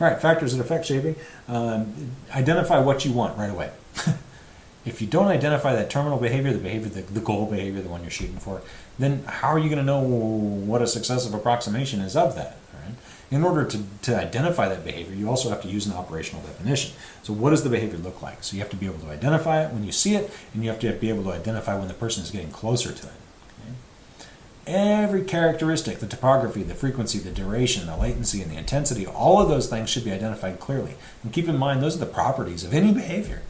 All right, factors that affect shaping. Um, identify what you want right away. if you don't identify that terminal behavior, the behavior, the, the goal behavior, the one you're shooting for, then how are you going to know what a successive approximation is of that? In order to, to identify that behavior, you also have to use an operational definition. So what does the behavior look like? So you have to be able to identify it when you see it, and you have to be able to identify when the person is getting closer to it. Every characteristic, the topography, the frequency, the duration, the latency, and the intensity, all of those things should be identified clearly. And keep in mind, those are the properties of any behavior.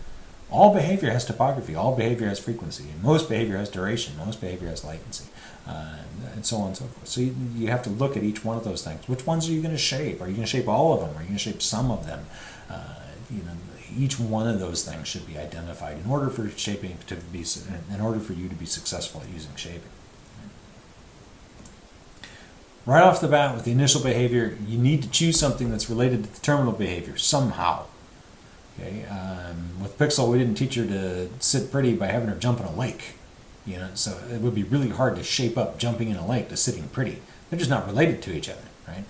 All behavior has topography, all behavior has frequency, and most behavior has duration, most behavior has latency, uh, and so on and so forth. So you, you, have to look at each one of those things. Which ones are you going to shape? Are you going to shape all of them? Are you going to shape some of them? Uh, you know, each one of those things should be identified in order for shaping to be, in order for you to be successful at using shaping. Right off the bat with the initial behavior, you need to choose something that's related to the terminal behavior somehow. Okay, um, with Pixel, we didn't teach her to sit pretty by having her jump in a lake. You know, so it would be really hard to shape up jumping in a lake to sitting pretty. They're just not related to each other, right?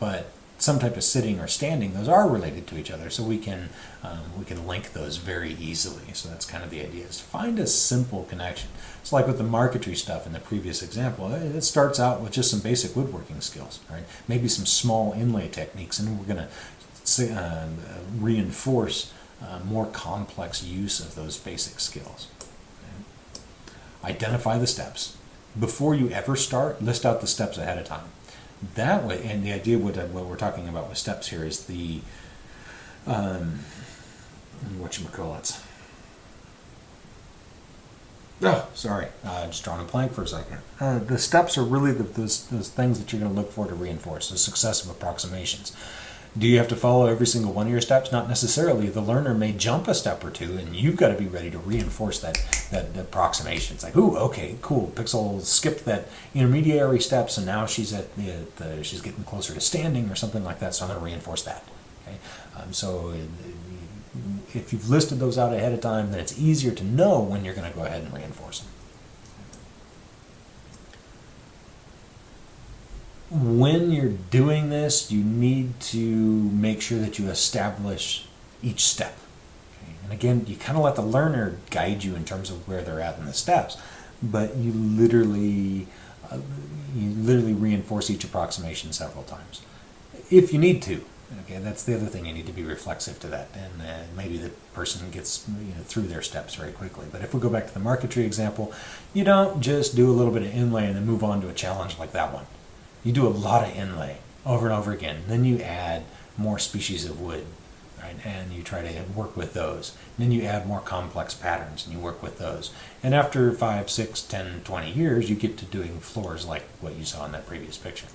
But some type of sitting or standing, those are related to each other, so we can um, we can link those very easily. So that's kind of the idea: is find a simple connection. It's like with the marquetry stuff in the previous example. It starts out with just some basic woodworking skills, right? Maybe some small inlay techniques, and we're going to uh, reinforce uh, more complex use of those basic skills. Okay? Identify the steps. Before you ever start, list out the steps ahead of time. That way, and the idea what, uh, what we're talking about with steps here is the, um, what you call it. Oh, sorry, uh, just drawing a blank for a second. Uh, the steps are really the, those, those things that you're going to look for to reinforce, the successive approximations. Do you have to follow every single one of your steps? Not necessarily. The learner may jump a step or two, and you've got to be ready to reinforce that that approximation. It's like, ooh, okay, cool. Pixel skipped that intermediary steps, and now she's at the, the she's getting closer to standing or something like that. So I'm going to reinforce that. Okay, um, so if you've listed those out ahead of time, then it's easier to know when you're going to go ahead and reinforce them. When you're doing this, you need to make sure that you establish each step. Okay? And again, you kind of let the learner guide you in terms of where they're at in the steps, but you literally, uh, you literally reinforce each approximation several times, if you need to. Okay, that's the other thing. You need to be reflexive to that, and uh, maybe the person gets you know, through their steps very quickly. But if we go back to the marquetry example, you don't just do a little bit of inlay and then move on to a challenge like that one you do a lot of inlay over and over again. Then you add more species of wood, right? And you try to work with those. then you add more complex patterns and you work with those. And after 5, 6, 10, 20 years, you get to doing floors like what you saw in that previous picture.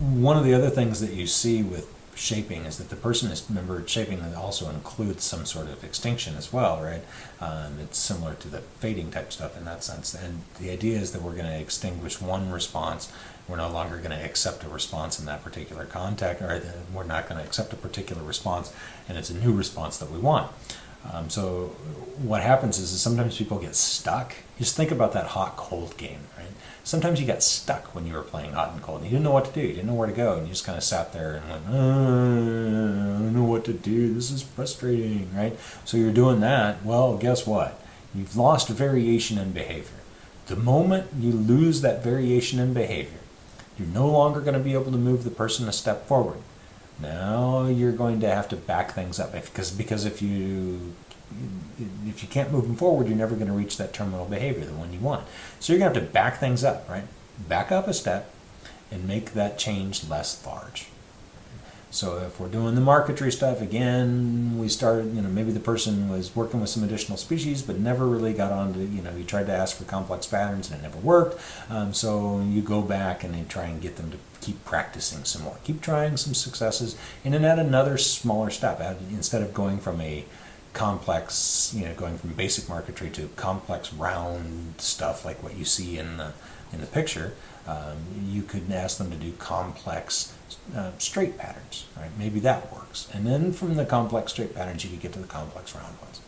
One of the other things that you see with shaping is that the person is remember shaping also includes some sort of extinction as well right? Um, it's similar to the fading type stuff in that sense. And the idea is that we're going to extinguish one response. We're no longer going to accept a response in that particular contact or we're not going to accept a particular response and it's a new response that we want um, so what happens is, is sometimes people get stuck just think about that hot cold game right sometimes you got stuck when you were playing hot and cold. And you didn't know what to do. You didn't know where to go. And you just kind of sat there and went, uh, I don't know what to do. This is frustrating, right? So you're doing that. Well, guess what? You've lost variation in behavior. The moment you lose that variation in behavior, you're no longer going to be able to move the person a step forward. Now you're going to have to back things up because because if you if you can't move them forward, you're never going to reach that terminal behavior, the one you want. So you're going to have to back things up, right? Back up a step and make that change less large. So if we're doing the marquetry stuff, again, we started, you know, maybe the person was working with some additional species, but never really got on to, you know, you tried to ask for complex patterns and it never worked. Um, so you go back and you try and get them to keep practicing some more. Keep trying some successes and then add another smaller step. Add, instead of going from a complex, you know, going from basic marquetry to complex round stuff like what you see in the in the picture, um, you could ask them to do complex uh, straight patterns, right? Maybe that works. And then from the complex straight patterns, you could get to the complex round ones.